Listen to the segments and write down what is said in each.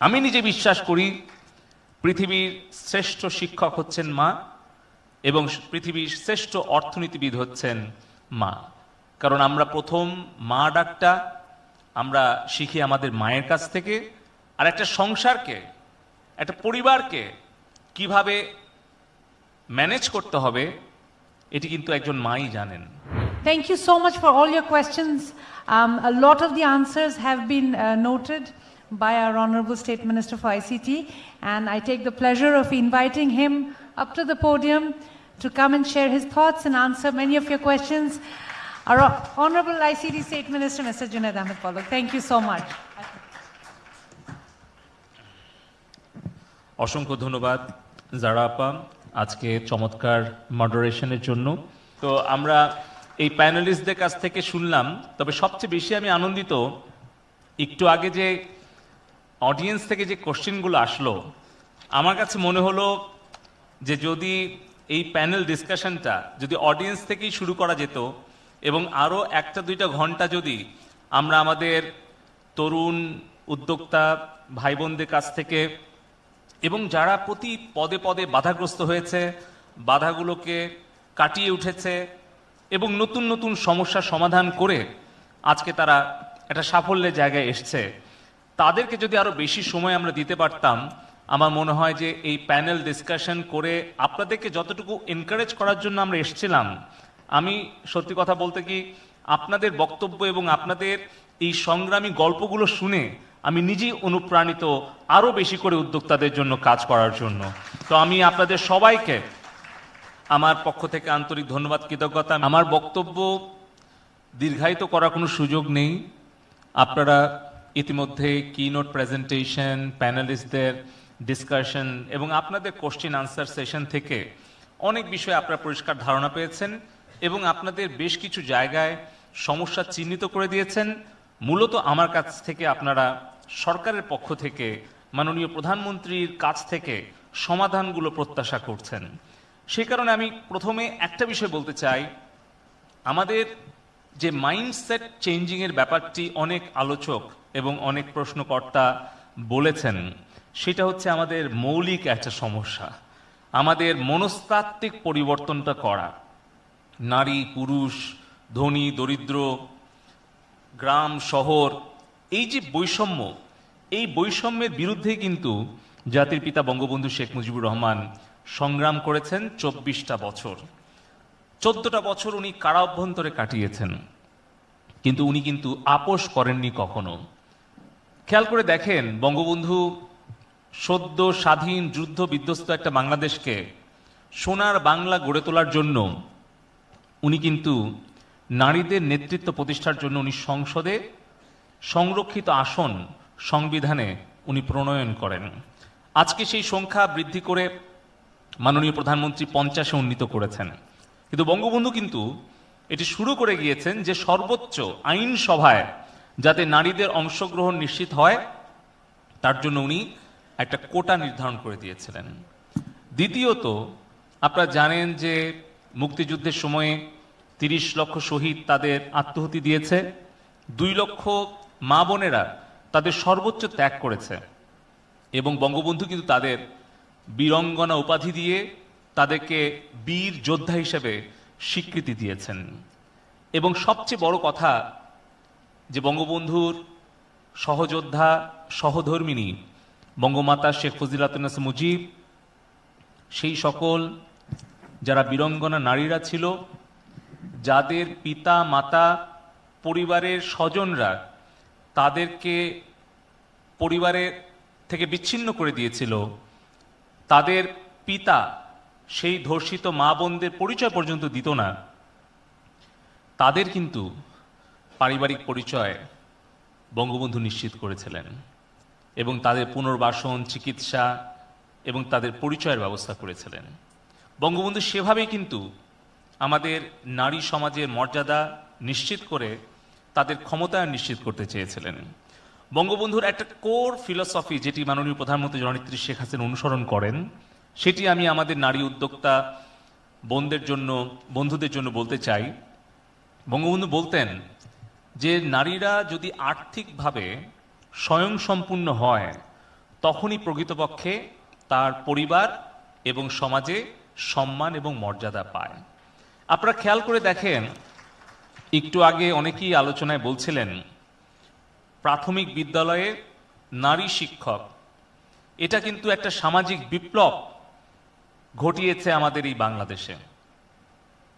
আমি নিজে বিশ্বাস করি পৃথিবীর শ্রেষ্ঠ শিক্ষক হচ্ছেন মা এবং পৃথিবীর শ্রেষ্ঠ অর্থনীতিবিদ হচ্ছেন মা। কারণ আমরা প্রথম মা ডাকটা আমরা শিখি আমাদের মায়ের কাছ থেকে আর একটা সংসারকে একটা পরিবারকে কীভাবে ম্যানেজ করতে হবে এটি কিন্তু একজন মাই জানেন। Much for all your questions. Um, a lot of the answers have been uh, noted. by our Honorable State Minister for ICT, and I take the pleasure of inviting him up to the podium to come and share his thoughts and answer many of your questions. Our Honorable ICT State Minister, Mr. Junaid Ahmed Polak. Thank you so much. অসংখ্য ধন্যবাদ জারা আপা আজকে চমৎকার মডারেশনের জন্য তো আমরা এই প্যানেলিস্টদের কাছ থেকে শুনলাম তবে সবচেয়ে বেশি আমি আনন্দিত একটু আগে যে অডিয়েন্স থেকে যে কোশ্চেনগুলো আসলো, আমার কাছে মনে হলো যে যদি এই প্যানেল ডিসকাশনটা যদি অডিয়েন্স থেকেই শুরু করা যেত এবং আরও একটা দুইটা ঘণ্টা যদি আমরা আমাদের তরুণ উদ্যোক্তা ভাই বোনদের কাছ থেকে এবং যারা প্রতি পদে পদে বাধাগ্রস্ত হয়েছে, বাধাগুলোকে কাটিয়ে উঠেছে এবং নতুন নতুন সমস্যার সমাধান করে আজকে তারা একটা সাফল্যের জায়গায় এসছে। তাদেরকে যদি আরও বেশি সময় আমরা দিতে পারতাম, আমার মনে হয় যে এই প্যানেল ডিসকাশন করে আপনাদেরকে যতটুকু এনকারেজ করার জন্য আমরা এসেছিলাম, আমি সত্যি কথা বলতে কি, আপনাদের বক্তব্য এবং আপনাদের এই সংগ্রামী গল্পগুলো শুনে আমি নিজেই অনুপ্রাণিত আরও বেশি করে উদ্যোক্তাদের জন্য কাজ করার জন্য। তো আমি আপনাদের সবাইকে আমার পক্ষ থেকে আন্তরিক ধন্যবাদ, কৃতজ্ঞতা। আমার বক্তব্য দীর্ঘায়িত করার কোনো সুযোগ নেই। আপনারা ইতিমধ্যে কিনোট প্রেজেন্টেশন প্যানেলিস্টদের ডিসকাশন এবং আপনাদের কোশ্চেন আনসার সেশন থেকে অনেক বিষয়ে আপনারা পরিষ্কার ধারণা পেয়েছেন এবং আপনাদের বেশ কিছু জায়গায় সমস্যা চিহ্নিত করে দিয়েছেন। মূলত আমার কাছ থেকে আপনারা সরকারের পক্ষ থেকে, মাননীয় প্রধানমন্ত্রীর কাছ থেকে সমাধানগুলো প্রত্যাশা করছেন। সেই কারণে আমি প্রথমে একটা বিষয় বলতে চাই। আমাদের যে মাইন্ডসেট চেঞ্জিংয়ের ব্যাপারটি অনেক আলোচক এবং অনেক প্রশ্নকর্তা বলেছেন, সেটা হচ্ছে আমাদের মৌলিক একটা সমস্যা। আমাদের মনস্তাত্ত্বিক পরিবর্তনটা করা। নারী, পুরুষ, ধনী, দরিদ্র, গ্রাম, শহর, এই যে বৈষম্য, এই বৈষম্যের বিরুদ্ধে কিন্তু জাতির পিতা বঙ্গবন্ধু শেখ মুজিবুর রহমান সংগ্রাম করেছেন চব্বিশটা বছর। চোদ্দটা বছর উনি কারা অভ্যন্তরে কাটিয়েছেন। কিন্তু উনি কিন্তু আপোষ করেননি কখনো। খেয়াল করে দেখেন, বঙ্গবন্ধু সদ্য স্বাধীন যুদ্ধ বিধ্বস্ত একটা বাংলাদেশকে সোনার বাংলা গড়ে তোলার জন্য উনি কিন্তু নারীদের নেতৃত্ব প্রতিষ্ঠার জন্য উনি সংসদে সংরক্ষিত আসন সংবিধানে উনি প্রণয়ন করেন। আজকে সেই সংখ্যা বৃদ্ধি করে মাননীয় প্রধানমন্ত্রী পঞ্চাশে উন্নীত করেছেন। কিন্তু বঙ্গবন্ধু কিন্তু এটি শুরু করে গিয়েছেন যে সর্বোচ্চ আইন সভায় যাতে নারীদের অংশগ্রহণ নিশ্চিত হয়, তার জন্য উনি একটা কোটা নির্ধারণ করে দিয়েছিলেন। দ্বিতীয়ত, আপনারা জানেন যে মুক্তিযুদ্ধের সময়ে তিরিশ লক্ষ শহীদ তাদের আত্মহতি দিয়েছে, দুই লক্ষ মা বোনেরা তাদের সর্বোচ্চ ত্যাগ করেছে এবং বঙ্গবন্ধু কিন্তু তাদের বীরঙ্গনা উপাধি দিয়ে তাদেরকে বীর যোদ্ধা হিসেবে স্বীকৃতি দিয়েছেন। এবং সবচেয়ে বড় কথা যে বঙ্গবন্ধুর সহযোদ্ধা, সহধর্মিনী বঙ্গমাতা শেখ ফজিলাতুন্নাস মুজিব, সেই সকল যারা বীরঙ্গনা নারীরা ছিল, যাদের পিতা, মাতা, পরিবারের স্বজনরা তাদেরকে পরিবারের থেকে বিচ্ছিন্ন করে দিয়েছিল, তাদের পিতা সেই ধর্ষিত মা বোনদের পরিচয় পর্যন্ত দিত না। তাদের কিন্তু পারিবারিক পরিচয় বঙ্গবন্ধু নিশ্চিত করেছিলেন এবং তাদের পুনর্বাসন, চিকিৎসা এবং তাদের পরিচয়ের ব্যবস্থা করেছিলেন। বঙ্গবন্ধু সেভাবেই কিন্তু আমাদের নারী সমাজের মর্যাদা নিশ্চিত করে তাদের ক্ষমতায়ন নিশ্চিত করতে চেয়েছিলেন। বঙ্গবন্ধুর একটা কোর ফিলসফি যেটি মাননীয় প্রধানমন্ত্রী জননেত্রী শেখ হাসিনা অনুসরণ করেন, সেটি আমি আমাদের নারী উদ্যোক্তা বোনদের জন্য, বন্ধুদের জন্য বলতে চাই। বঙ্গবন্ধু বলতেন যে নারীরা যদি আর্থিকভাবে স্বয়ংসম্পূর্ণ হয়, তখনই প্রকৃতপক্ষে তার পরিবার এবং সমাজে সম্মান এবং মর্যাদা পায়। আপনারা খেয়াল করে দেখেন, একটু আগে অনেকেই আলোচনায় বলছিলেন, প্রাথমিক বিদ্যালয়ে নারী শিক্ষক, এটা কিন্তু একটা সামাজিক বিপ্লব ঘটিয়েছে আমাদের এই বাংলাদেশে।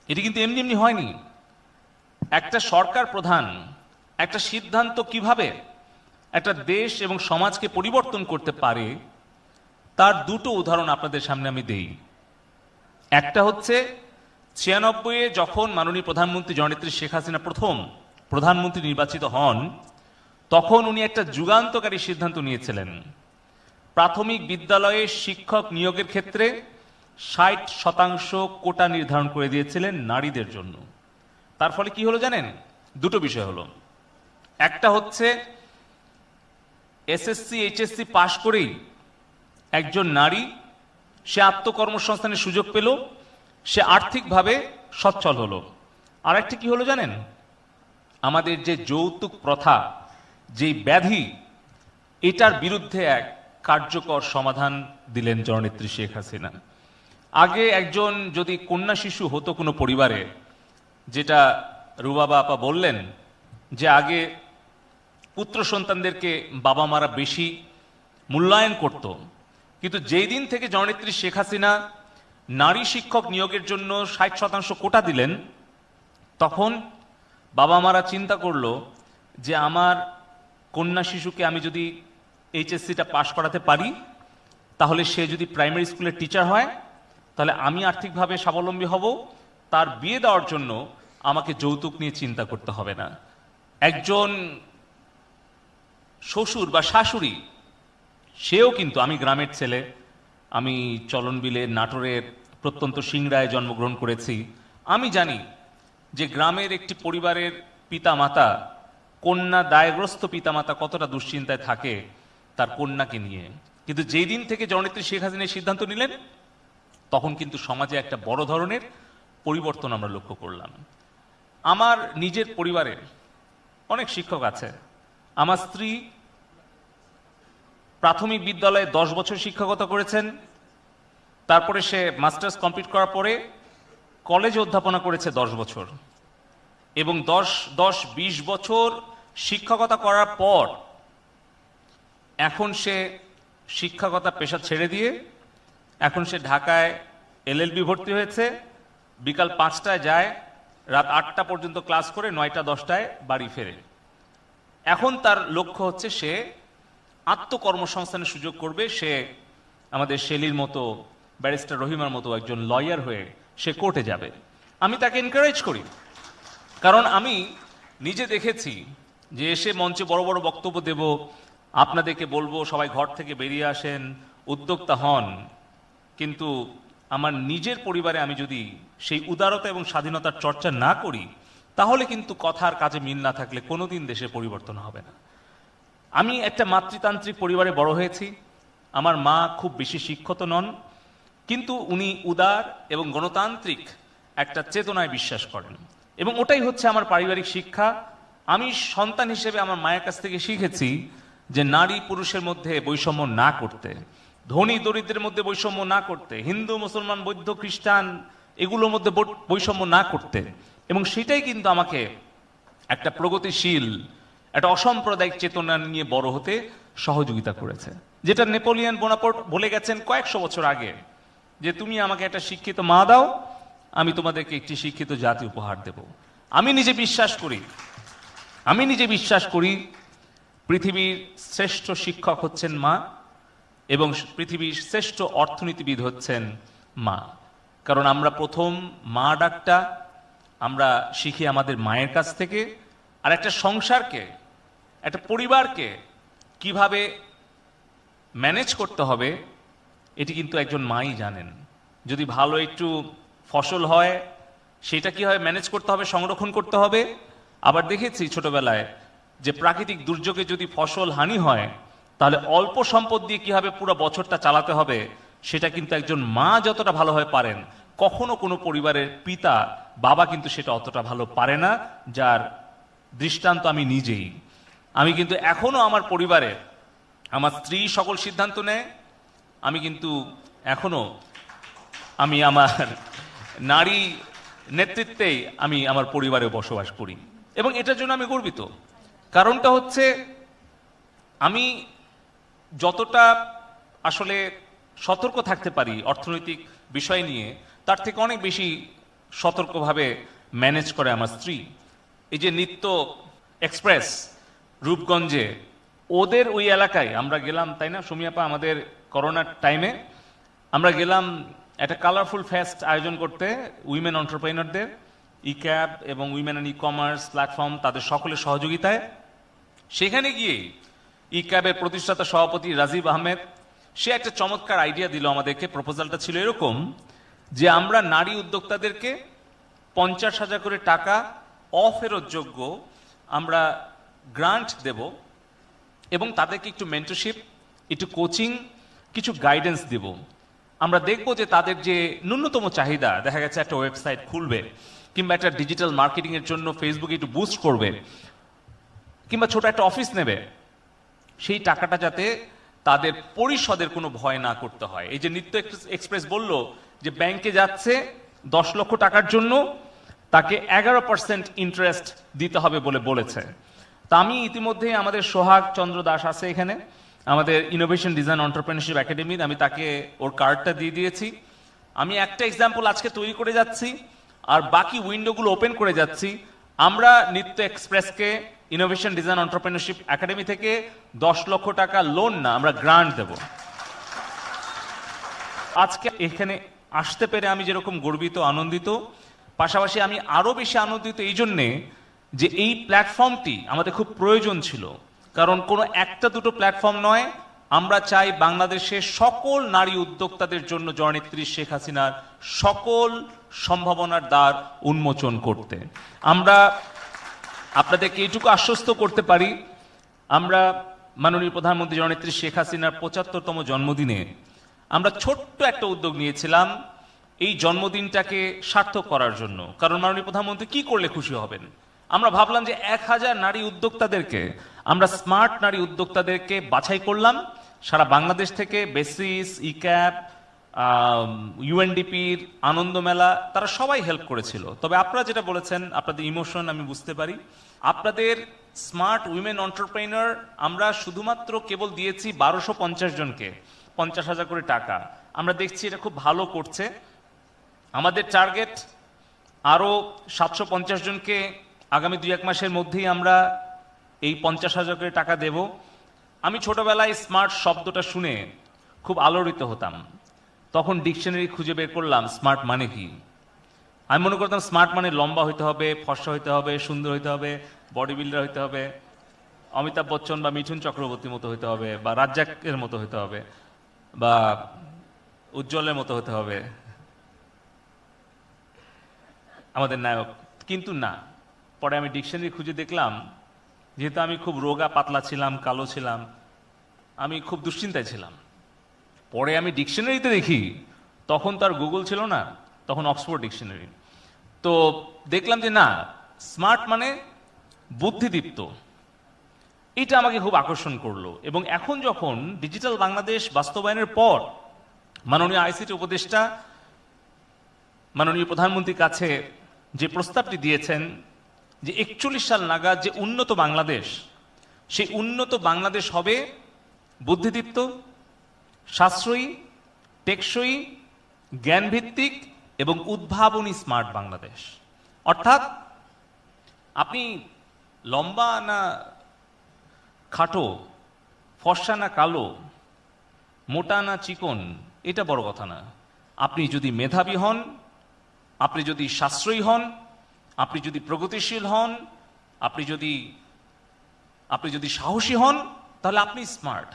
এটি কিন্তু এমনি এমনি হয়নি। একটা সরকার প্রধান, একটা সিদ্ধান্ত কীভাবে একটা দেশ এবং সমাজকে পরিবর্তন করতে পারে, তার দুটো উদাহরণ আপনাদের সামনে আমি দেই। একটা হচ্ছে, ছিয়ানব্বইয়ে যখন মাননীয় প্রধানমন্ত্রী জননেত্রী শেখ হাসিনা প্রথম প্রধানমন্ত্রী নির্বাচিত হন, তখন উনি একটা যুগান্তকারী সিদ্ধান্ত নিয়েছিলেন। প্রাথমিক বিদ্যালয়ে শিক্ষক নিয়োগের ক্ষেত্রে ষাট শতাংশ কোটা নির্ধারণ করে দিয়েছিলেন নারীদের জন্য। তার ফলে কি হলো জানেন? দুটো বিষয় হলো। একটা হচ্ছে, এসএসসি, এইচএসসি পাশ করেই একজন নারী, সে আত্মকর্মসংস্থানের সুযোগ পেল, সে আর্থিকভাবে সচ্ছল হলো। আর একটা কি হলো জানেন? আমাদের যে যৌতুক প্রথা যে ব্যাধি, এটার বিরুদ্ধে এক কার্যকর সমাধান দিলেন জননেত্রী শেখ হাসিনা। আগে একজন যদি কন্যা শিশু হতো কোনো পরিবারে যেটা রুবাবা আপা বললেন যে আগে পুত্র সন্তানদেরকে বাবা মারা বেশি মূল্যায়ন করত। কিন্তু যেই দিন থেকে জননেত্রী শেখ হাসিনা নারী শিক্ষক নিয়োগের জন্য ষাট শতাংশ কোটা দিলেন, তখন বাবা মারা চিন্তা করল যে আমার কন্যা শিশুকে আমি যদি এইচএসসিটা পাশ করাতে পারি, তাহলে সে যদি প্রাইমারি স্কুলের টিচার হয়, তাহলে আমি আর্থিকভাবে স্বাবলম্বী হব, তার বিয়ে দেওয়ার জন্য আমাকে যৌতুক নিয়ে চিন্তা করতে হবে না। একজন শ্বশুর বা শাশুড়ি, সেও কিন্তু, আমি গ্রামের ছেলে, আমি চলনবিলে নাটোরের প্রত্যন্ত সিংড়ায় জন্মগ্রহণ করেছি। আমি জানি যে গ্রামের একটি পরিবারের পিতামাতা, কন্যা দায়গ্রস্ত পিতামাতা কতটা দুশ্চিন্তায় থাকে তার কন্যাকে নিয়ে। কিন্তু যেই দিন থেকে জননেত্রী শেখ হাসিনা সিদ্ধান্ত নিলেন, তখন কিন্তু সমাজে একটা বড় ধরনের পরিবর্তন আমরা লক্ষ্য করলাম। আমার নিজের পরিবারের অনেক শিক্ষক আছে। আমার স্ত্রী প্রাথমিক বিদ্যালয়ে দশ বছর শিক্ষকতা করেছেন। তারপরে সে মাস্টার্স কমপ্লিট করার পরে কলেজে অধ্যাপনা করেছে দশ বছর। এবং দশ দশ, বিশ বছর শিক্ষকতা করার পর এখন সে শিক্ষকতা পেশা ছেড়ে দিয়ে এখন সে ঢাকায় এলএলবি ভর্তি হয়েছে। বিকাল পাঁচটায় যায় রাত আটটা পর্যন্ত ক্লাস করে নয়টা, দশটায় বাড়ি ফেরে। এখন তার লক্ষ্য হচ্ছে সে আত্মকর্মসংস্থানের সুযোগ করবে। সে আমাদের শেলির মতো, ব্যারিস্টার রহিমার মতো একজন লয়ার হয়ে সে কোর্টে যাবে। আমি তাকে এনকারেজ করি। কারণ আমি নিজে দেখেছি যে এসে মঞ্চে বড় বড় বক্তব্য দেব, আপনাদেরকে বলব, সবাই ঘর থেকে বেরিয়ে আসেন, উদ্যোক্তা হন। কিন্তু আমার নিজের পরিবারে আমি যদি সেই উদারতা এবং স্বাধীনতার চর্চা না করি, তাহলে কিন্তু কথার কাজে মিল না থাকলে কোনোদিন দেশে পরিবর্তন হবে না। আমি একটা মাতৃতান্ত্রিক পরিবারে বড় হয়েছি। আমার মা খুব বেশি শিক্ষিত নন, কিন্তু উনি উদার এবং গণতান্ত্রিক একটা চেতনায় বিশ্বাস করেন। এবং ওটাই হচ্ছে আমার পারিবারিক শিক্ষা। আমি সন্তান হিসেবে আমার মায়ের কাছ থেকে শিখেছি যে নারী পুরুষের মধ্যে বৈষম্য না করতে। ধনী দরিদ্রের মধ্যে বৈষম্য না করতে, হিন্দু, মুসলমান, বৌদ্ধ, খ্রিস্টান, এগুলোর মধ্যে বৈষম্য না করতে। এবং সেটাই কিন্তু আমাকে একটা প্রগতিশীল, একটা অসাম্প্রদায়িক চেতনা নিয়ে বড় হতে সহযোগিতা করেছে। যেটা নেপোলিয়ান বোনাপোর্ট বলে গেছেন কয়েকশো বছর আগে যে, তুমি আমাকে একটা শিক্ষিত মা দাও, আমি তোমাদেরকে একটি শিক্ষিত জাতি উপহার দেব। আমি নিজে বিশ্বাস করি, আমি নিজে বিশ্বাস করি, পৃথিবীর শ্রেষ্ঠ শিক্ষক হচ্ছেন মা। এবং পৃথিবীর শ্রেষ্ঠ অর্থনীতিবিদ হচ্ছেন মা। কারণ আমরা প্রথম মা ডাকটা আমরা শিখি আমাদের মায়ের কাছ থেকে, আর একটা সংসারকে, একটা পরিবারকে কীভাবে ম্যানেজ করতে হবে, এটি কিন্তু একজন মাই জানেন। যদি ভালো একটু ফসল হয়, সেটা কি হয় ম্যানেজ করতে হবে, সংরক্ষণ করতে হবে? আবার দেখেছি ছোটবেলায় যে প্রাকৃতিক দুর্যোগে যদি ফসল হানি হয় তাহলে অল্প সম্পদ দিয়ে কীভাবে পুরো বছরটা চালাতে হবে? সেটা কিন্তু একজন মা যতটা ভালোভাবে পারেন, কখনো কোনো পরিবারের পিতা, বাবা কিন্তু সেটা অতটা ভালো পারে না, যার দৃষ্টান্ত আমি নিজেই। আমি কিন্তু এখনও আমার পরিবারে আমার স্ত্রী সকল সিদ্ধান্ত নেয়। আমি কিন্তু এখনও আমি আমার নারী নেতৃত্বেই আমি আমার পরিবারে বসবাস করি। এবং এটার জন্য আমি গর্বিত। কারণটা হচ্ছে আমি যতটা আসলে সতর্ক থাকতে পারি অর্থনৈতিক বিষয় নিয়ে, তার থেকে অনেক বেশি সতর্কভাবে ম্যানেজ করে আমার স্ত্রী। এই যে নিত্য এক্সপ্রেস রূপগঞ্জে, ওদের ওই এলাকায় আমরা গেলাম, তাই না? সুমিয়াপা, আমাদের করোনার টাইমে আমরা গেলাম একটা কালারফুল ফেস্ট আয়োজন করতে উইমেন অন্টারপ্রেনারদের ই ক্যাব এবং women and e commerce platform তাদের সকলের সহযোগিতায়। সেখানে গিয়ে ই ক্যাবের প্রতিষ্ঠাতা সভাপতি রাজীব আহমেদ, সে একটা চমৎকার আইডিয়া দিল আমাদেরকে। প্রপোজালটা ছিল এরকম যে আমরা নারী উদ্যোক্তাদেরকে পঞ্চাশ হাজার করে টাকা অফেরতযোগ্য আমরা গ্রান্ট দেব এবং তাদেরকে একটু মেন্টরশিপ একটু কোচিং কিছু গাইডেন্স দেব। আমরা দেখব যে তাদের যে ন্যূনতম চাহিদা, দেখা গেছে একটা ওয়েবসাইট খুলবে কিংবা একটা ডিজিটাল মার্কেটিংয়ের জন্য ফেসবুকে একটু বুস্ট করবে কিংবা ছোট একটা অফিস নেবে। সেই টাকাটা যাতে তাদের পরিষদের কোনো ভয় না করতে হয়। এই যে নিত্য এক্স- এক্সপ্রেস বলল যে ব্যাংকে যাচ্ছে দশ লক্ষ টাকার জন্য, তাকে এগারো পার্সেন্ট ইন্টারেস্ট দিতে হবে বলে বলেছে। তা আমি ইতিমধ্যে আমাদের সোহাগ চন্দ্র দাস আছে এখানে, আমাদের ইনোভেশন ডিজাইন অন্টারপ্রেনারশিপ একাডেমির আমি তাকে ওর কার্ডটা দিয়ে দিয়েছি। আমি একটা এক্সাম্পল আজকে তৈরি করে যাচ্ছি, আর বাকি উইন্ডোগুলো ওপেন করে যাচ্ছি। আমরা নিত্য এক্সপ্রেসকে ইনোভেশন ডিজাইন অন্টারপ্রেনারশিপ একাডেমি থেকে দশ লক্ষ টাকা লোন না, আমরা গ্রান্ট দেব। আজকে এখানে আসতে পেরে আমি যেরকম গর্বিত, আনন্দিত, পাশাপাশি আমি আরও বেশি আনন্দিত এই জন্যে যে এই প্ল্যাটফর্মটি আমাদের খুব প্রয়োজন ছিল। কারণ কোনো একটা দুটো প্ল্যাটফর্ম নয়, আমরা চাই বাংলাদেশের সকল নারী উদ্যোক্তাদের জন্য জননেত্রী শেখ হাসিনার সকল সম্ভাবনার দ্বার উন্মোচন করতে। আমরা আপনাদেরকে এইটুকু আশ্বস্ত করতে পারি, আমরা মাননীয় প্রধানমন্ত্রী জননেত্রী শেখ হাসিনার পঁচাত্তরতম জন্মদিনে আমরা ছোট্ট একটা উদ্যোগ নিয়েছিলাম এই জন্মদিনটাকে সার্থক করার জন্য। কারণ মাননীয় প্রধানমন্ত্রী কি করলে খুশি হবেন? আমরা ভাবলাম যে এক হাজার নারী উদ্যোক্তাদেরকে আমরা স্মার্ট নারী উদ্যোক্তাদেরকে বাছাই করলাম। সারা বাংলাদেশ থেকে বেসিস, ইক্যাপ ইউএনডিপির আনন্দ মেলা তারা সবাই হেল্প করেছিল। তবে আপনারা যেটা বলেছেন, আপনাদের ইমোশন আমি বুঝতে পারি। আপনাদের স্মার্ট উইমেন অন্টারপ্রেনার আমরা শুধুমাত্র কেবল দিয়েছি বারোশো পঞ্চাশ জনকে, পঞ্চাশ হাজার করে টাকা। আমরা দেখছি এটা খুব ভালো করছে। আমাদের টার্গেট আরও সাতশো পঞ্চাশ জনকে আগামী দুই এক মাসের মধ্যেই আমরা এই পঞ্চাশ হাজার করে টাকা দেব। আমি ছোটবেলায় স্মার্ট শব্দটা শুনে খুব আলোড়িত হতাম। তখন ডিকশনারি খুঁজে বের করলাম স্মার্ট মানে কি আমি মনে করতাম স্মার্ট মানে লম্বা হইতে হবে, ফর্সা হইতে হবে, সুন্দর হইতে হবে বডি বিল্ডার হইতে হবে, অমিতাভ বচ্চন বা মিঠুন চক্রবর্তীর মতো হইতে হবে, বা রাজ্জাকের মতো হইতে হবে, বা উজ্জ্বলের মতো হতে হবে। আমাদের নায়ক। কিন্তু না, পরে আমি ডিকশনারি খুঁজে দেখলাম, যেহেতু আমি খুব রোগা, পাতলা ছিলাম, কালো ছিলাম, আমি খুব দুশ্চিন্তায় ছিলাম। পরে আমি ডিকশনারিতে দেখি, তখন তার গুগল ছিল না, তখন অক্সফোর্ড ডিকশনারি। তো দেখলাম যে না, স্মার্ট মানে বুদ্ধিদীপ্ত। এটা আমাকে খুব আকর্ষণ করল এবং এখন যখন ডিজিটাল বাংলাদেশ বাস্তবায়নের পর মাননীয় আইসিটি উপদেষ্টা, মাননীয় প্রধানমন্ত্রীর কাছে যে প্রস্তাবটি দিয়েছেন যে একচল্লিশ সাল নাগাদ যে উন্নত বাংলাদেশ, সেই উন্নত বাংলাদেশ হবে বুদ্ধিদীপ্ত সাশ্রয়ী, টেকসই, জ্ঞানভিত্তিক এবং উদ্ভাবনী স্মার্ট বাংলাদেশ। অর্থাৎ আপনি লম্বা না খাটো, ফর্সা না কালো, মোটা না চিকন, এটা বড় কথা না। আপনি যদি মেধাবী হন, আপনি যদি সাশ্রয়ী হন, আপনি যদি প্রগতিশীল হন, আপনি যদি আপনি যদি সাহসী হন, তাহলে আপনি স্মার্ট।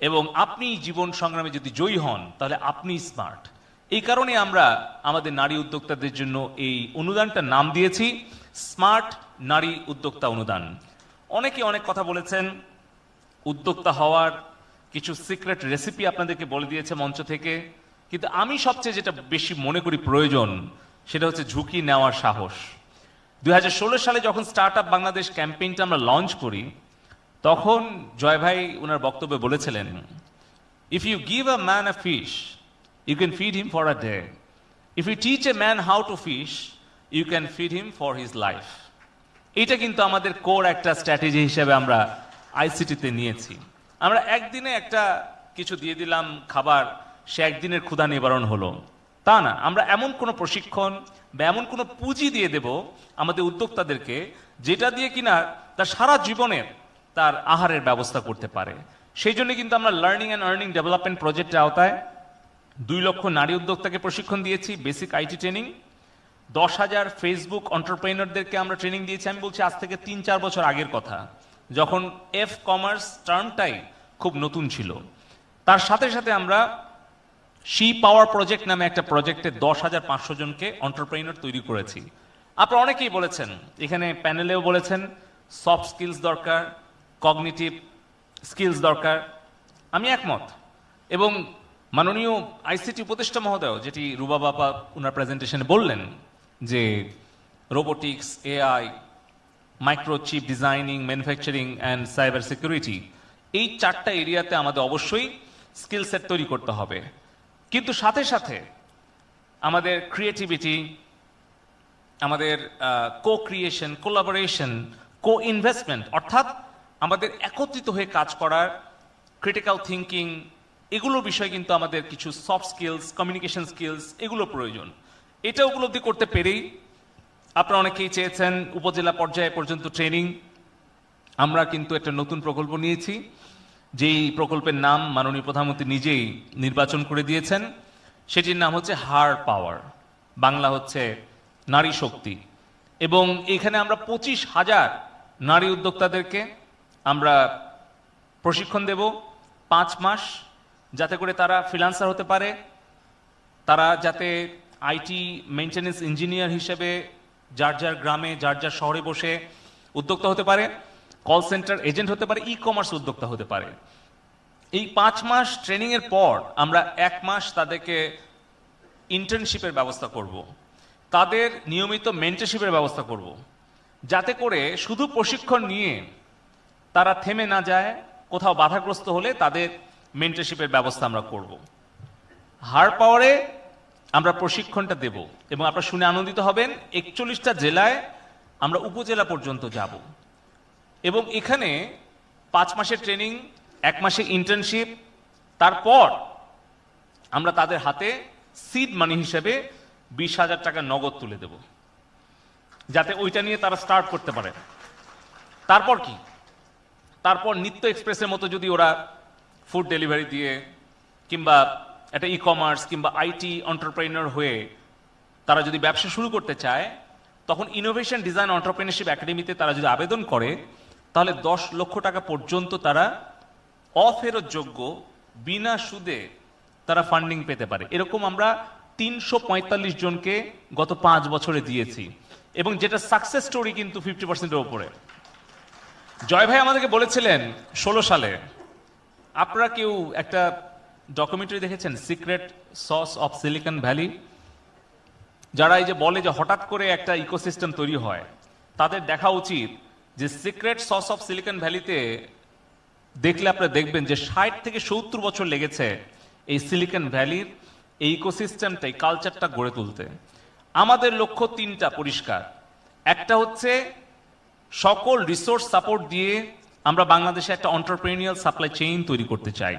এবং আপনি জীবন সংগ্রামে যদি জয়ী হন, তাহলে আপনি স্মার্ট এই কারণে আমরা আমাদের নারী উদ্যোক্তাদের জন্য এই অনুদানটার নাম দিয়েছি স্মার্ট নারী উদ্যোক্তা অনুদান। অনেকে অনেক কথা বলেছেন, উদ্যোক্তা হওয়ার কিছু সিক্রেট রেসিপি আপনাদেরকে বলে দিয়েছে মঞ্চ থেকে, কিন্তু আমি সবচেয়ে যেটা বেশি মনে করি প্রয়োজন, সেটা হচ্ছে ঝুঁকি নেওয়ার সাহস। দুই হাজার ষোলো সালে যখন স্টার্ট আপ বাংলাদেশ ক্যাম্পেইনটা আমরা লঞ্চ করি তখন জয় ভাই ওনার বক্তব্যে বলেছিলেন if you give a man a fish you can feed him for a day if you teach a man how to fish you can feed him for his life এটা কিন্তু আমাদের কোর একটা স্ট্র্যাটেজি হিসেবে আমরা আইসিটিতে নিয়েছি। আমরা একদিনে একটা কিছু দিয়ে দিলাম খাবার, সে একদিনের ক্ষুধা নিবারণ হলো। তা না, আমরা এমন কোনো প্রশিক্ষণ বা এমন কোনো পুঁজি দিয়ে দেব আমাদের উদ্যোক্তাদেরকে, যেটা দিয়ে কিনা তার সারা জীবনের তার আহারের ব্যবস্থা করতে পারে। সেই জন্য কিন্তু আমরা লার্নিং অ্যান্ড আর্নিং ডেভেলপমেন্ট প্রজেক্টের আওতায় দুই লক্ষ নারী উদ্যোক্তাকে প্রশিক্ষণ দিয়েছি বেসিক আইটি ট্রেনিং দশ হাজার ফেসবুক অন্টারপ্রেনারদেরকে আমরা ট্রেনিং দিয়েছি। আমি বলছি, আজ থেকে তিন চার বছর আগের কথা। যখন এফ কমার্স টার্মটাই খুব নতুন ছিল। তার সাথে সাথে আমরা শি পাওয়ার প্রজেক্ট নামে একটা প্রজেক্টে দশ হাজার পাঁচশো জনকে অন্টারপ্রেনার তৈরি করেছি। আপনারা অনেকেই বলেছেন, এখানে প্যানেলেও বলেছেন সফট স্কিলস দরকার কগনিটিভ স্কিলস দরকার। আমি একমত। এবং মাননীয় আইসিটি উপদেষ্টা মহোদয়, যেটি রুবা বাবা ওনার প্রেজেন্টেশনে বললেন যে robotics, AI, microchip designing, manufacturing and cyber security, এই চারটা এরিয়াতে আমাদের অবশ্যই স্কিল সেট তৈরি করতে হবে। কিন্তু সাথে সাথে আমাদের ক্রিয়েটিভিটি আমাদের co creation collaboration co investment অর্থাৎ আমাদের একত্রিত হয়ে কাজ করার ক্রিটিক্যাল থিঙ্কিং এগুলো বিষয় কিন্তু আমাদের কিছু সফট স্কিলস কমিউনিকেশন স্কিলস এগুলো প্রয়োজন। এটা উপলব্ধি করতে পেরেই আপনারা অনেকেই চেয়েছেন উপজেলা পর্যায়ে পর্যন্ত ট্রেনিং আমরা কিন্তু একটা নতুন প্রকল্প নিয়েছি, যেই প্রকল্পের নাম মাননীয় প্রধানমন্ত্রী নিজেই নির্বাচন করে দিয়েছেন। সেটির নাম হচ্ছে হার পাওয়ার, বাংলা হচ্ছে নারী শক্তি। এবং এখানে আমরা পঁচিশ হাজার নারী উদ্যোক্তাদেরকে আমরা প্রশিক্ষণ দেব পাঁচ মাস যাতে করে তারা ফ্রিলান্সার হতে পারে তারা যাতে আইটি মেনটেন্যান্স ইঞ্জিনিয়ার হিসেবে যার যার গ্রামে, যার যার শহরে বসে উদ্যোক্তা হতে পারে কল সেন্টার এজেন্ট হতে পারে ই কমার্স উদ্যোক্তা হতে পারে এই পাঁচ মাস ট্রেনিং এর পর আমরা এক মাস তাদেরকে ইন্টার্নশিপের ব্যবস্থা করব। তাদের নিয়মিত মেন্টারশিপের ব্যবস্থা করব। যাতে করে শুধু প্রশিক্ষণ নিয়ে তারা থেমে না যায়, কোথাও বাধাগ্রস্ত হলে তাদের মেন্টারশিপের ব্যবস্থা আমরা করব। হার পাওয়ারে আমরা প্রশিক্ষণটা দেব এবং আপনারা শুনে আনন্দিত হবেন, একচল্লিশটা জেলায় আমরা উপজেলা পর্যন্ত যাব। এবং এখানে পাঁচ মাসের ট্রেনিং, এক মাসে ইন্টার্নশিপ তারপর আমরা তাদের হাতে সিড মানি হিসেবে বিশ হাজার টাকা নগদ তুলে দেব। যাতে ওইটা নিয়ে তারা স্টার্ট করতে পারে। তারপর কি? তারপর নিত্য এক্সপ্রেসের মতো যদি ওরা ফুড ডেলিভারি দিয়ে কিংবা একটা ই কমার্স কিংবা আইটি অন্টারপ্রেনার হয়ে তারা যদি ব্যবসা শুরু করতে চায়, তখন ইনোভেশন ডিজাইন অন্টারপ্রেনারশিপ একাডেমিতে তারা যদি আবেদন করে, তাহলে দশ লক্ষ টাকা পর্যন্ত তারা অফেরতযোগ্য, বিনা সুদে তারা ফান্ডিং পেতে পারে। এরকম আমরা তিনশো পঁয়তাল্লিশ জনকে গত পাঁচ বছরে দিয়েছি। এবং যেটা সাকসেস স্টোরি কিন্তু ফিফটি পার্সেন্টের ওপরে জয় ভাই আমাদেরকে বলেছিলেন ষোলো সালে। আপনারা কেউ একটা ডকুমেন্টারি দেখেছেন secret sauce of Silicon Valley যারা এই যে বলে যে হঠাৎ করে একটা ইকোসিস্টেম তৈরি হয়, তাদের দেখা উচিত যে সিক্রেট সস অফ সিলিকন ভ্যালিতে দেখলে আপনারা দেখবেন যে ষাট থেকে সত্তর বছর লেগেছে এই সিলিকন ভ্যালির এই ইকোসিস্টেমটা এই কালচারটা গড়ে তুলতে। আমাদের লক্ষ্য তিনটা পরিষ্কার। একটা হচ্ছে সকল রিসোর্স সাপোর্ট দিয়ে আমরা বাংলাদেশে একটা অন্টারপ্রেনিয়াল সাপ্লাই চেইন তৈরি করতে চাই।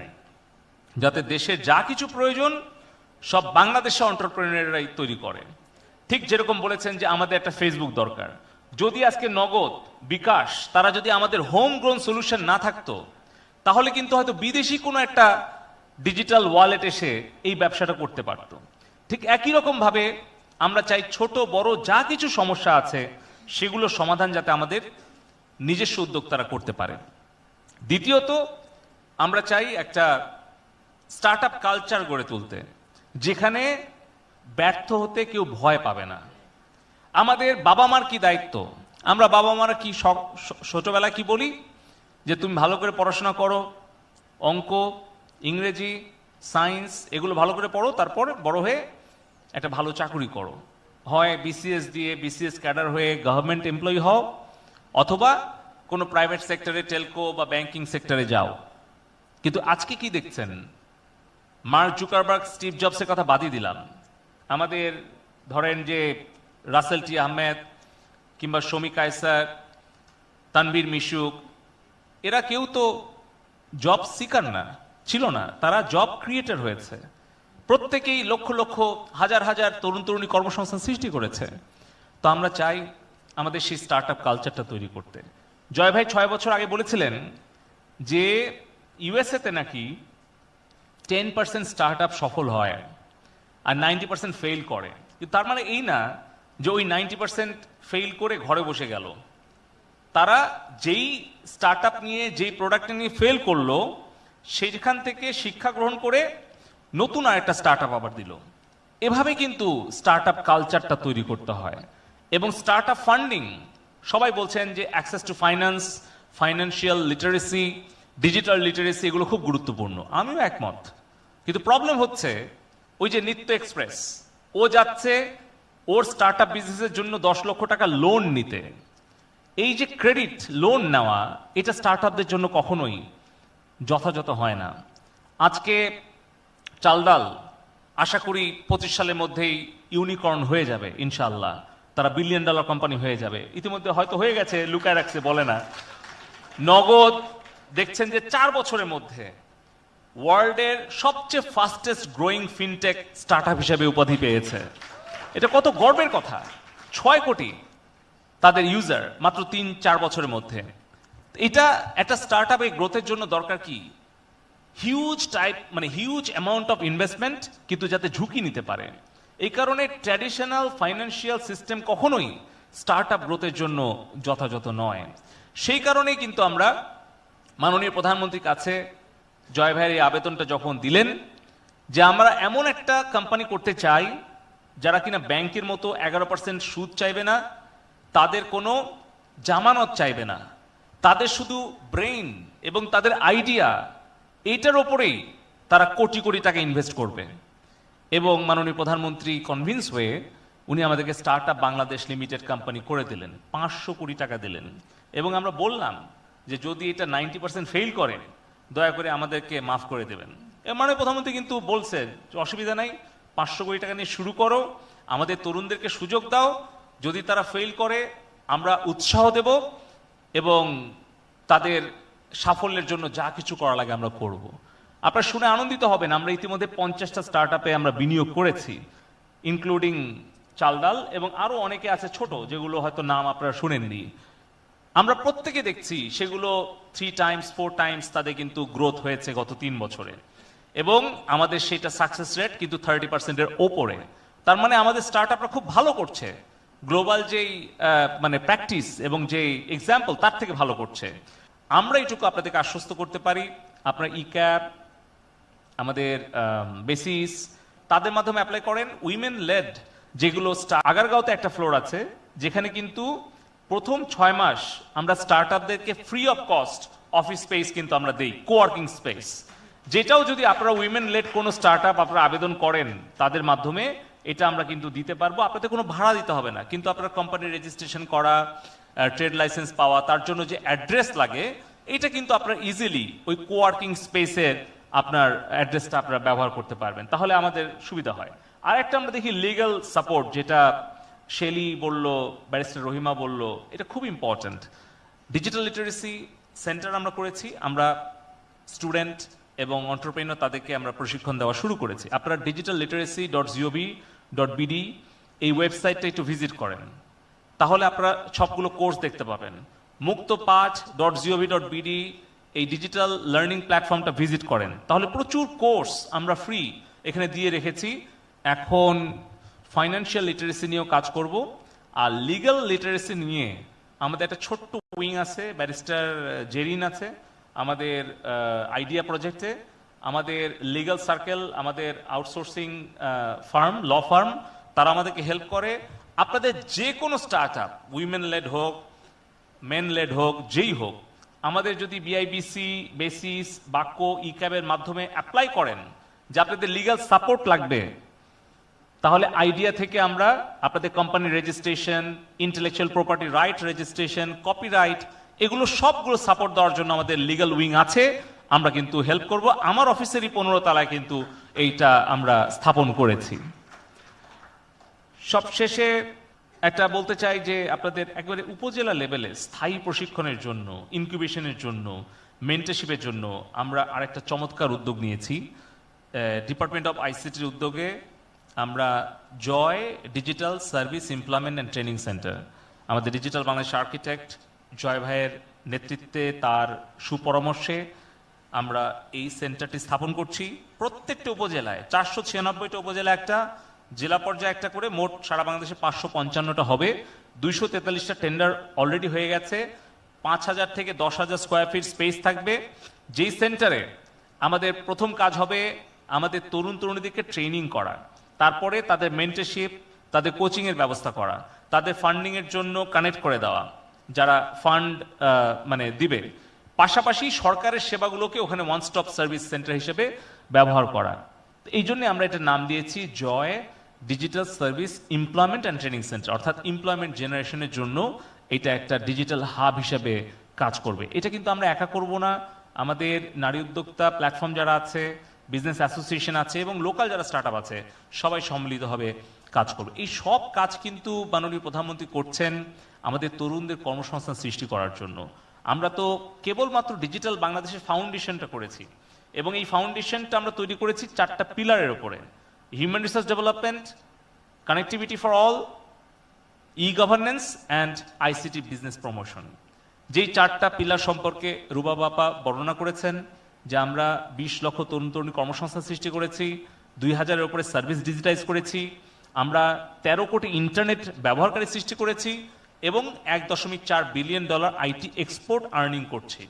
যাতে দেশের যা কিছু প্রয়োজন, সব বাংলাদেশে অন্টারপ্রেনাররাই তৈরি করে। ঠিক যেরকম বলেছেন যে আমাদের একটা ফেসবুক দরকার। যদি আজকে নগদ, বিকাশ, তারা যদি আমাদের হোম গ্রোন সলিউশন না থাকতো, তাহলে কিন্তু হয়তো বিদেশি কোনো একটা ডিজিটাল ওয়ালেট এসে এই ব্যবসাটা করতে পারত। ঠিক একই রকম ভাবে আমরা চাই ছোট, বড় যা কিছু সমস্যা আছে সেগুলোর সমাধান যাতে আমাদের নিজস্ব উদ্যোক্তারা করতে পারে দ্বিতীয়ত, আমরা চাই একটা স্টার্ট আপ কালচার গড়ে তুলতে, যেখানে ব্যর্থ হতে কেউ ভয় পাবে না। আমাদের বাবা মার কি দায়িত্ব? আমরা বাবা মারা কি ছোটবেলায় কি বলি? যে তুমি ভালো করে পড়াশোনা করো, অঙ্ক, ইংরেজি, সায়েন্স, এগুলো ভালো করে পড়ো, তারপর বড় হয়ে একটা ভালো চাকরি করো। হয় বিসিএস দিয়ে বিসিএস ক্যাডার হয়ে গভর্নমেন্ট এমপ্লয়ি হও, অথবা কোনো প্রাইভেট সেক্টরে টেলকো বা ব্যাংকিং সেক্টরে যাও। কিন্তু আজকে কি দেখছেন? মার্ক জুকারবার্গ স্টিভ জবসের কথা বাদই দিলাম। আমাদের ধরেন যে রাসেল টি আহমেদ কিংবা শমী কায়সার তানবীর মিশুক এরা কেউ তো জব সিকার না, ছিল না, তারা জব ক্রিয়েটার হয়েছে। প্রত্যেকেই লক্ষ লক্ষ হাজার হাজার তরুণ তরুণী কর্মসংস্থান সৃষ্টি করেছে। তো আমরা চাই আমাদের সেই স্টার্ট আপ কালচারটা তৈরি করতে। জয় ভাই ছয় বছর আগে বলেছিলেন যে ইউএসএতে নাকি টেন পার্সেন্ট স্টার্ট আপ সফল হয় আর নাইনটি পার্সেন্ট ফেল করে। কিন্তু তার মানে এই না যে ওই নাইনটি পার্সেন্ট ফেল করে ঘরে বসে গেল। তারা যেই স্টার্ট নিয়ে, যেই প্রোডাক্ট নিয়ে ফেল করল, সেইখান থেকে শিক্ষা গ্রহণ করে নতুন আরেকটা স্টার্ট আপ আবার দিল। এভাবে কিন্তু স্টার্ট আপ কালচারটা তৈরি করতে হয়। এবং স্টার্ট আপ ফান্ডিং সবাই বলছেন যে access to finance financial literacy digital literacy এগুলো খুব গুরুত্বপূর্ণ। আমিও একমত। কিন্তু প্রবলেম হচ্ছে ওই যে নিত্য এক্সপ্রেস ও যাচ্ছে ওর স্টার্ট আপ বিজনেসের জন্য দশ লক্ষ টাকা লোন নিতে। এই যে ক্রেডিট লোন নেওয়া, এটা স্টার্ট আপদের জন্য কখনোই যথাযথ হয় না। আজকে চালডাল আশা করি পঁচিশ সালের মধ্যেই ইউনিকর্ন হয়ে যাবে ইনশাল্লাহ তারা বিলিয়ন ডলার কোম্পানি হয়ে যাবে। ইতিমধ্যে হয়তো হয়ে গেছে, লুকায় রাখছে, বলে না। নগদ, দেখছেন যে চার বছরের মধ্যে ওয়ার্ল্ডের সবচেয়ে ফাস্টেস্ট গ্রোয়িং ফিনটেক স্টার্ট হিসেবে উপাধি পেয়েছে। এটা কত গর্বের কথা। ছয় কোটি তাদের ইউজার মাত্র তিন, চার বছরের মধ্যে। এটা, একটা স্টার্ট আপে গ্রোথের জন্য দরকার কি? হিউজ টাইপ মানে হিউজ অ্যামাউন্ট অফ ইনভেস্টমেন্ট কিন্তু যাতে ঝুঁকি নিতে পারে। এই কারণে ট্র্যাডিশনাল ফাইন্যান্সিয়াল সিস্টেম কখনোই স্টার্ট আপ গ্রোথের জন্য যথাযথ নয়। সেই কারণেই কিন্তু আমরা মাননীয় প্রধানমন্ত্রীর কাছে জয় ভাইয়ের এই আবেদনটা যখন দিলেন যে আমরা এমন একটা কোম্পানি করতে চাই যারা কিনা ব্যাংকের মতো এগারো পার্সেন্ট সুদ চাইবে না, তাদের কোনো জামানত চাইবে না। তাদের শুধু ব্রেইন এবং তাদের আইডিয়া এইটার ওপরেই তারা কোটি কোটি টাকা ইনভেস্ট করবে। এবং মাননীয় প্রধানমন্ত্রী কনভিন্স হয়ে উনি আমাদেরকে স্টার্ট বাংলাদেশ লিমিটেড কোম্পানি করে দিলেন, পাঁচশো কোটি টাকা দিলেন। এবং আমরা বললাম যে যদি এটা নাইনটি পার্সেন্ট ফেল করে দয়া করে আমাদেরকে মাফ করে দেবেন। মাননীয় প্রধানমন্ত্রী কিন্তু বলছেন অসুবিধা নাই, পাঁচশো কোটি টাকা নিয়ে শুরু করো, আমাদের তরুণদেরকে সুযোগ দাও, যদি তারা ফেল করে, আমরা উৎসাহ দেব এবং তাদের সাফল্যের জন্য যা কিছু করা লাগে আমরা করব। আপনারা শুনে আনন্দিত হবেন, আমরা ইতিমধ্যে পঞ্চাশটা স্টার্ট আমরা বিনিয়োগ করেছি ইনক্লুডিং চালডাল এবং আরও অনেকে আছে ছোট, যেগুলো হয়তো নাম আপনারা শুনেননি। আমরা প্রত্যেকে দেখছি সেগুলো থ্রি টাইমস ফোর টাইমস তাদের কিন্তু গ্রোথ হয়েছে গত তিন বছরে। এবং আমাদের সেটা সাকসেস রেট কিন্তু থার্টি পার্সেন্টের ওপরে। তার মানে আমাদের স্টার্ট আপরা খুব ভালো করছে। গ্লোবাল যেই মানে প্র্যাকটিস এবং যেই এক্সাম্পল তার থেকে ভালো করছে। আমরা এইটুকু আপনাদেরকে আশ্বস্ত করতে পারি। আপনার ই ক্যাব আমাদের বেসিস তাদের মাধ্যমে অ্যাপ্লাই করেন। উইমেন লেড যেগুলো আগারগাঁওতে একটা ফ্লোর আছে, যেখানে কিন্তু প্রথম ছয় মাস আমরা স্টার্ট আপদেরকে free of cost office space কিন্তু আমরা দিই কোয়ার্কিং স্পেস যেটাও যদি আপনারা উইমেন লেড কোনো স্টার্ট আপ আপনারা আবেদন করেন, তাদের মাধ্যমে এটা আমরা কিন্তু দিতে পারব। আপনাদের কোনো ভাড়া দিতে হবে না, কিন্তু আপনার কোম্পানির রেজিস্ট্রেশন করা ট্রেড লাইসেন্স পাওয়া, তার জন্য যে অ্যাড্রেস লাগে, এটা কিন্তু আপনার ইজিলি ওই কোয়ার্কিং স্পেসের আপনার অ্যাড্রেসটা আপনারা ব্যবহার করতে পারবেন। তাহলে আমাদের সুবিধা হয়। আর একটা আমরা দেখি লিগ্যাল সাপোর্ট যেটা শেলি বলল ব্যারিস্টার রহিমা বলল, এটা খুব ইম্পর্ট্যান্ট ডিজিটাল লিটারেসি সেন্টার আমরা করেছি, আমরা স্টুডেন্ট এবং অন্টারপ্রেনার তাদেরকে আমরা প্রশিক্ষণ দেওয়া শুরু করেছি। আপনারা digital literacy dot gov dot BD এই ওয়েবসাইটটা একটু ভিজিট করেন। তাহলে আপনারা সবগুলো কোর্স দেখতে পাবেন। মুক্ত পাঁচ ডট জিওভি ডট বিডি এই ডিজিটাল লার্নিং প্ল্যাটফর্মটা ভিজিট করেন। তাহলে প্রচুর কোর্স আমরা ফ্রি এখানে দিয়ে রেখেছি। এখন ফাইন্যান্সিয়াল লিটারেসি নিয়েও কাজ করব আর লিগ্যাল লিটারেসি নিয়ে আমাদের একটা ছোট্ট উইং আছে ব্যারিস্টার জেরিন আছে, আমাদের আইডিয়া প্রজেক্টে আমাদের লিগ্যাল সার্কেল আমাদের আউটসোর্সিং ফার্ম ল ফার্ম তারা আমাদেরকে হেল্প করে। আপনাদের যে কোনো স্টার্ট আপ উইমেন লেড হোক মেন লেড হোক, যেই হোক, আমাদের যদি বিআইবিসি বেসিস বাক্য ই ক্যাবের মাধ্যমে অ্যাপ্লাই করেন, যে আপনাদের লিগ্যাল সাপোর্ট লাগবে, তাহলে আইডিয়া থেকে আমরা আপনাদের কোম্পানির registration intellectual property right registration copyright এগুলো সবগুলো সাপোর্ট দেওয়ার জন্য আমাদের লিগ্যাল উইং আছে। আমরা কিন্তু হেল্প করব। আমার অফিসেরই পনেরো তলায় কিন্তু এইটা আমরা স্থাপন করেছি। সবশেষে একটা বলতে চাই যে আপনাদের একবারে উপজেলা লেভেলে স্থায়ী প্রশিক্ষণের জন্য ইনকিউবেশনের জন্য মেন্টারশিপের জন্য আমরা আরেকটা চমৎকার উদ্যোগ নিয়েছি। ডিপার্টমেন্ট অফ আইসিটির উদ্যোগে আমরা Joy digital service employment and training centre আমাদের ডিজিটাল বাংলাদেশ আর্কিটেক্ট জয় ভাইয়ের নেতৃত্বে তার সুপরামর্শে আমরা এই সেন্টারটি স্থাপন করছি। প্রত্যেকটা উপজেলায়, চারশো ছিয়ানব্বইটা উপজেলা একটা জেলা পর্যায়ে একটা করে, মোট সারা বাংলাদেশে পাঁচশো পঞ্চান্নটা হবে। দুইশো তেতাল্লিশটা টেন্ডার অলরেডি হয়ে গেছে। পাঁচ হাজার থেকে দশ হাজার স্কোয়ার ফিট স্পেস থাকবে। যেই সেন্টারে আমাদের প্রথম কাজ হবে আমাদের তরুণ তরুণীদেরকে ট্রেনিং করা। তারপরে তাদের মেন্টারশিপ তাদের কোচিংয়ের ব্যবস্থা করা। তাদের ফান্ডিংয়ের জন্য কানেক্ট করে দেওয়া, যারা ফান্ড মানে দিবে। পাশাপাশি সরকারের সেবাগুলোকে ওখানে ওয়ান স্টপ সার্ভিস সেন্টার হিসেবে ব্যবহার করা। এই জন্য আমরা এটা নাম দিয়েছি Joy digital service employment and training centre অর্থাৎ এমপ্লয়মেন্ট জেনারেশনের জন্য এটা একটা ডিজিটাল হাব হিসেবে কাজ করবে। এটা কিন্তু আমরা একা করব না। আমাদের নারী উদ্যোক্তা প্ল্যাটফর্ম যারা আছে বিজনেস অ্যাসোসিয়েশন আছে এবং লোকাল যারা স্টার্ট আছে, সবাই সম্মিলিতভাবে কাজ করবে। এই সব কাজ কিন্তু মাননীয় প্রধানমন্ত্রী করছেন আমাদের তরুণদের কর্মসংস্থান সৃষ্টি করার জন্য। আমরা তো কেবলমাত্র ডিজিটাল বাংলাদেশের ফাউন্ডেশনটা করেছি এবং এই ফাউন্ডেশনটা আমরা তৈরি করেছি চারটা পিলারের উপরে। Resource development connectivity for all e governance and ICT business promotion যেই চারটা পিলার সম্পর্কে রুবা বাপা বর্ণনা করেছেন, যে আমরা বিশ লক্ষ তরুণ তরুণী কর্মসংস্থান সৃষ্টি করেছি, দুই হাজারের উপরে সার্ভিস ডিজিটাইজ করেছি, আমরা তেরো কোটি ইন্টারনেট ব্যবহারকারী সৃষ্টি করেছি, এবং এক দশমিক চার billion dollar IT export earning করছি।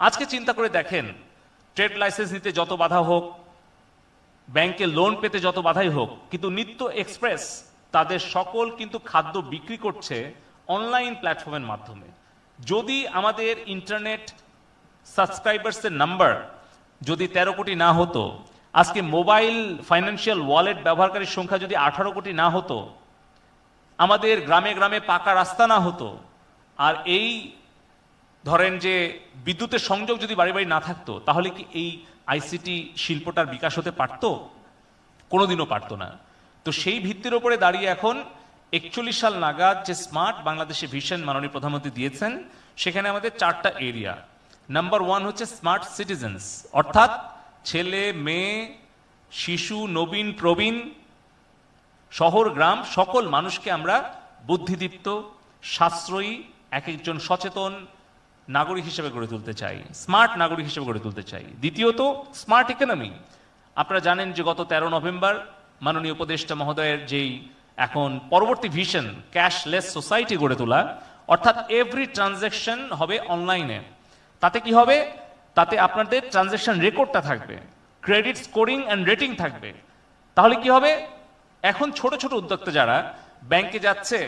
আজকে চিন্তা করে দেখেন ট্রেড লাইসেন্স নিতে যত বাধা হোক ব্যাংকে লোন পেতে যত বাধাই হোক, কিন্তু নিত্য এক্সপ্রেস তাদের সকল কিন্তু খাদ্য বিক্রি করছে অনলাইন প্ল্যাটফর্মের মাধ্যমে। যদি আমাদের ইন্টারনেট সাবস্ক্রাইবার্সের নাম্বার যদি তেরো কোটি না হতো, আজকে মোবাইল ফাইন্যান্সিয়াল ওয়ালেট ব্যবহারকারীর সংখ্যা যদি আঠারো কোটি না হতো, আমাদের গ্রামে গ্রামে পাকা রাস্তা না হতো, আর এই ধরেন যে বিদ্যুতের সংযোগ যদি বাড়ি বাড়ি না থাকতো, তাহলে কি এই আইসিটি শিল্পটার বিকাশ হতে পারতো? কোনোদিনও পারতো না। তো সেই ভিত্তির ওপরে দাঁড়িয়ে এখন একচল্লিশ সাল নাগাদ যে স্মার্ট বাংলাদেশে ভিশন মাননীয় প্রধানমন্ত্রী দিয়েছেন, সেখানে আমাদের চারটা এরিয়া। নাম্বার ওয়ান হচ্ছে স্মার্ট সিটিজেন্স। অর্থাৎ ছেলে, মেয়ে, শিশু, নবীন, প্রবীণ, শহর, গ্রাম, সকল মানুষকে আমরা বুদ্ধিদীপ্ত, সাশ্রয়ী, এক একজন সচেতন নাগরিক হিসেবে গড়ে তুলতে চাই, স্মার্ট নাগরিক হিসেবে গড়ে তুলতে চাই। দ্বিতীয়ত, স্মার্ট ইকোনমি। আপনারা জানেন যে গত তেরো নভেম্বর মাননীয় উপদেষ্টা মহোদয়ের যেই এখন পরবর্তী ভিশন, ক্যাশলেস সোসাইটি গড়ে তোলা, অর্থাৎ এভরি ট্রানজ্যাকশন হবে অনলাইনে। তাতে কি হবে? তাতে আপনাদের ট্রানজ্যাকশন রেকর্ডটা থাকবে ক্রেডিট স্কোরিং অ্যান্ড রেটিং থাকবে। তাহলে কি হবে? এখন ছোট ছোট উদ্যোক্তা যারা ব্যাংকে যাচ্ছে,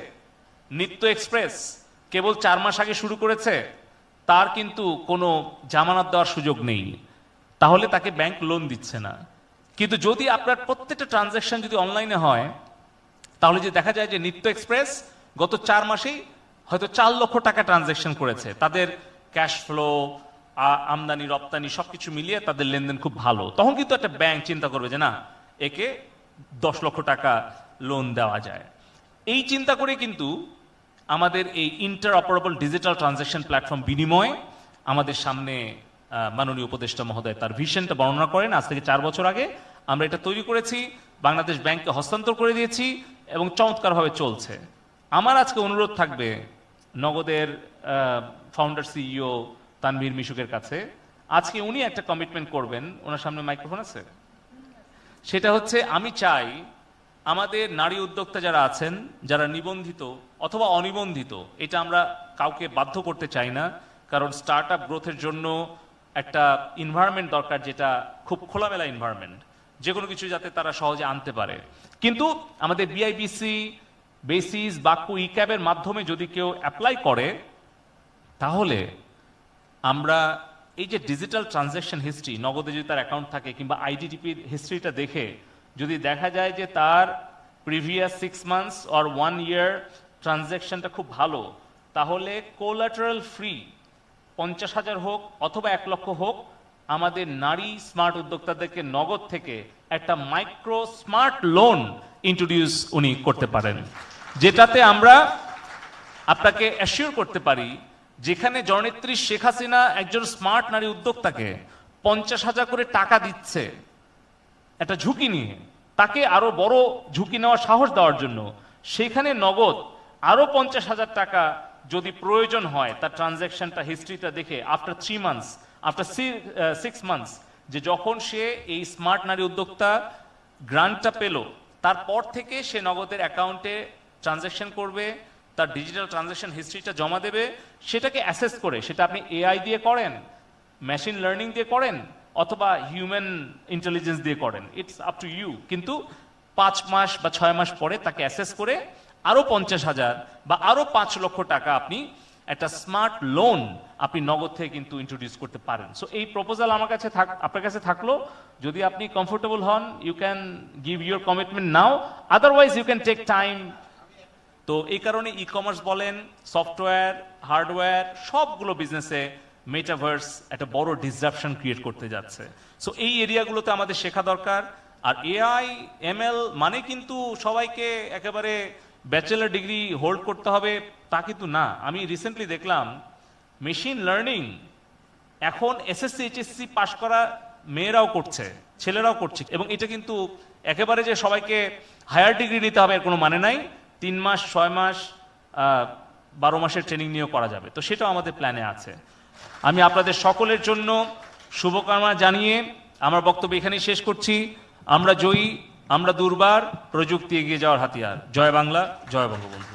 নিত্য এক্সপ্রেস কেবল চার মাস আগে শুরু করেছে তার কিন্তু কোনো জামানত দেওয়ার সুযোগ নেই। তাহলে তাকে ব্যাংক লোন দিচ্ছে না। কিন্তু যদি আপনার প্রত্যেকটা ট্রানজ্যাকশন যদি অনলাইনে হয়, তাহলে যে দেখা যায় যে নিত্য এক্সপ্রেস গত চার মাসেই হয়তো চার লক্ষ টাকা ট্রানজ্যাকশন করেছে। তাদের ক্যাশ ফ্লো আমদানি, রপ্তানি সবকিছু মিলিয়ে তাদের লেনদেন খুব ভালো। তখন কিন্তু একটা ব্যাংক চিন্তা করবে যে না, একে দশ লক্ষ টাকা লোন দেওয়া যায়। এই চিন্তা করে কিন্তু আমাদের এই inter operable digital transaction platform বিনিময় আমাদের সামনে মাননীয় উপদেষ্টা মহোদয় তার ভিশনটা বর্ণনা করেন। আজ থেকে চার বছর আগে আমরা এটা তৈরি করেছি, বাংলাদেশ ব্যাংককে হস্তান্তর করে দিয়েছি এবং চমৎকারভাবে চলছে। আমার আজকে অনুরোধ থাকবে নগদের ফাউন্ডার সিইও তানভীর মিশুকের কাছে। আজকে উনি একটা কমিটমেন্ট করবেন। ওনার সামনে মাইক্রোফোন আছে? সেটা হচ্ছে, আমি চাই আমাদের নারী উদ্যোক্তা যারা আছেন, যারা নিবন্ধিত অথবা অনিবন্ধিত, এটা আমরা কাউকে বাধ্য করতে চাই না, কারণ স্টার্ট আপ গ্রোথের জন্য একটা ইনভায়রনমেন্ট দরকার যেটা খুব খোলামেলা ইনভায়রনমেন্ট যে কোনো কিছু যাতে তারা সহজে আনতে পারে। কিন্তু আমাদের বিআইবিসি বেসিস বাক্কু ই ক্যাবের মাধ্যমে যদি কেউ অ্যাপ্লাই করে, তাহলে আমরা এই যে ডিজিটাল ট্রানজ্যাকশন হিস্ট্রি নগদে যদি তার অ্যাকাউন্ট থাকে কিংবা আইডিটিপির হিস্ট্রিটা দেখে যদি দেখা যায় যে তার previous six months or one year ট্রানজ্যাকশনটা খুব ভালো, তাহলে কোলাটারাল ফ্রি পঞ্চাশ হাজার হোক অথবা এক লক্ষ হোক, আমাদের নারী স্মার্ট উদ্যোক্তাদেরকে নগদ থেকে একটা মাইক্রো স্মার্ট লোন ইন্ট্রোডিউস উনি করতে পারেন। যেটাতে আমরা আপনাকে অ্যাসিওর করতে পারি, যেখানে জননেত্রী শেখ হাসিনা একজন স্মার্ট নারী উদ্যোক্তাকে পঞ্চাশ হাজার করে টাকা দিচ্ছে। একটা ঝুঁকি নিয়ে। তাকে আরও বড় ঝুঁকি নেওয়ার সাহস দেওয়ার জন্য। সেখানে নগদ আরও পঞ্চাশ হাজার টাকা যদি প্রয়োজন হয়, তার ট্রানজ্যাকশনটা হিস্ট্রিটা দেখে after three months after six months যে যখন সে এই স্মার্ট নারী উদ্যোক্তা গ্রান্টটা পেল, তারপর থেকে সে নগদের অ্যাকাউন্টে ট্রানজ্যাকশন করবে, তার ডিজিটাল ট্রানজ্যাকশন হিস্ট্রিটা জমা দেবে, সেটাকে অ্যাসেস করে, সেটা আপনি এআই দিয়ে করেন মেশিন লার্নিং দিয়ে করেন অথবা হিউম্যান ইন্টেলিজেন্স দিয়ে করেন। ইটস আপ টু ইউ কিন্তু পাঁচ মাস বা ছয় মাস পরে তাকে অ্যাসেস করে আরও পঞ্চাশ হাজার বা আরও পাঁচ লক্ষ টাকা আপনি একটা স্মার্ট লোন আপনি নগদ থেকে কিন্তু ইন্ট্রোডিউস করতে পারেন। সো এই প্রপোজাল আমার কাছে থাক, আপনার কাছে থাকল। যদি আপনি কমফোর্টেবল হন you can give your commitment now otherwise you can take time তো এই কারণে ই কমার্স বলেন সফটওয়্যার হার্ডওয়্যার সবগুলো বিজনেসে মেটাভার্স একটা বড় ডিসরাপশন ক্রিয়েট করতে যাচ্ছে। সো এই এরিয়াগুলোতে আমাদের শেখা দরকার। আর এআই এমএল মানে কিন্তু সবাইকে একেবারে ব্যাচেলার ডিগ্রি হোল্ড করতে হবে, তা কিন্তু না। আমি রিসেন্টলি দেখলাম মেশিন লার্নিং এখন এসএসসি এইচএসসি পাশ করা মেয়েরাও করছে, ছেলেরাও করছে। এবং এটা কিন্তু একেবারে যে সবাইকে হায়ার ডিগ্রি নিতে হবে, এর কোনো মানে নাই। তিন মাস, ছয় মাস বারো মাসের ট্রেনিং নিয়েও করা যাবে। তো সেটাও আমাদের প্ল্যানে আছে। আমি আপনাদের সকলের জন্য শুভকামনা জানিয়ে আমার বক্তব্য এখানেই শেষ করছি। আমরা জয়ী, আমরা দুর্বার, প্রযুক্তি এগিয়ে যাওয়ার হাতিয়ার। জয় বাংলা, জয় বঙ্গবন্ধু।